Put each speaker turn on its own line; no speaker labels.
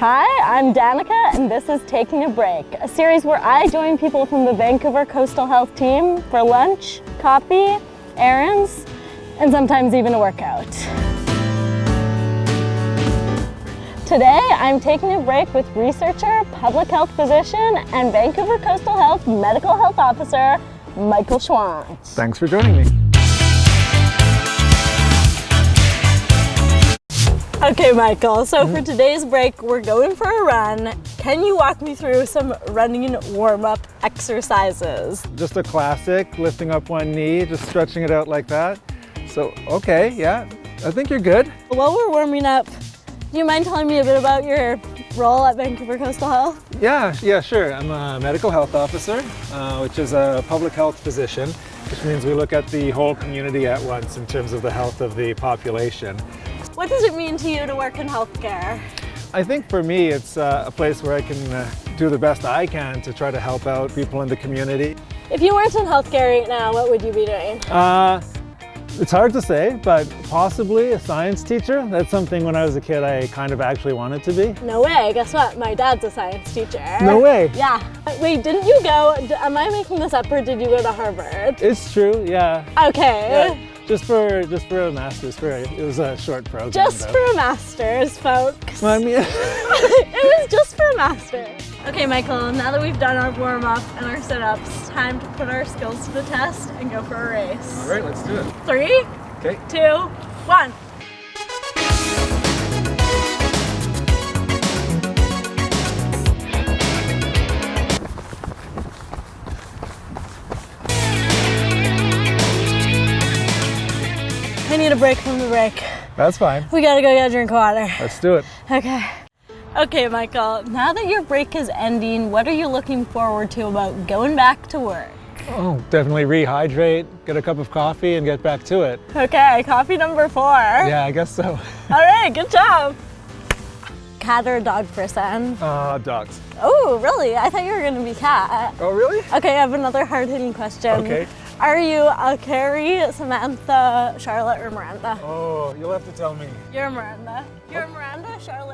Hi, I'm Danica, and this is Taking a Break, a series where I join people from the Vancouver Coastal Health team for lunch, coffee, errands, and sometimes even a workout. Today, I'm taking a break with researcher, public health physician, and Vancouver Coastal Health Medical Health Officer, Michael Schwandt.
Thanks for joining me.
Okay, Michael, so for today's break, we're going for a run. Can you walk me through some running warm-up exercises?
Just a classic, lifting up one knee, just stretching it out like that. So, okay, yeah, I think you're good.
While we're warming up, do you mind telling me a bit about your role at Vancouver Coastal Health?
Yeah, yeah, sure. I'm a medical health officer, uh, which is a public health physician, which means we look at the whole community at once in terms of the health of the population.
What does it mean to you to work in healthcare?
I think for me, it's uh, a place where I can uh, do the best I can to try to help out people in the community.
If you weren't in healthcare right now, what would you be doing?
Uh, it's hard to say, but possibly a science teacher. That's something when I was a kid I kind of actually wanted to be.
No way, guess what? My dad's a science teacher.
No way.
Yeah. Wait, didn't you go, am I making this up or did you go to Harvard?
It's true, yeah.
Okay.
Yeah. Just for just for a master's, for a, it was a short program.
Just
though.
for a master's, folks.
Well, I mean,
it was just for a master's. Okay, Michael, now that we've done our warm-up and our sit-ups, time to put our skills to the test and go for a race.
all right, let's do it.
Three,
Okay.
two, one. Need a break from the break.
That's fine.
We gotta go get a drink of water.
Let's do it.
Okay. Okay, Michael, now that your break is ending, what are you looking forward to about going back to work?
Oh, definitely rehydrate, get a cup of coffee, and get back to it.
Okay, coffee number four.
Yeah, I guess so.
All right, good job. Cat or dog person?
Uh, dogs.
Oh, really? I thought you were gonna be cat.
Oh, really?
Okay, I have another hard-hitting question.
Okay.
Are you a Carrie, Samantha, Charlotte, or Miranda?
Oh, you'll have to tell me.
You're Miranda. You're oh. Miranda, Charlotte.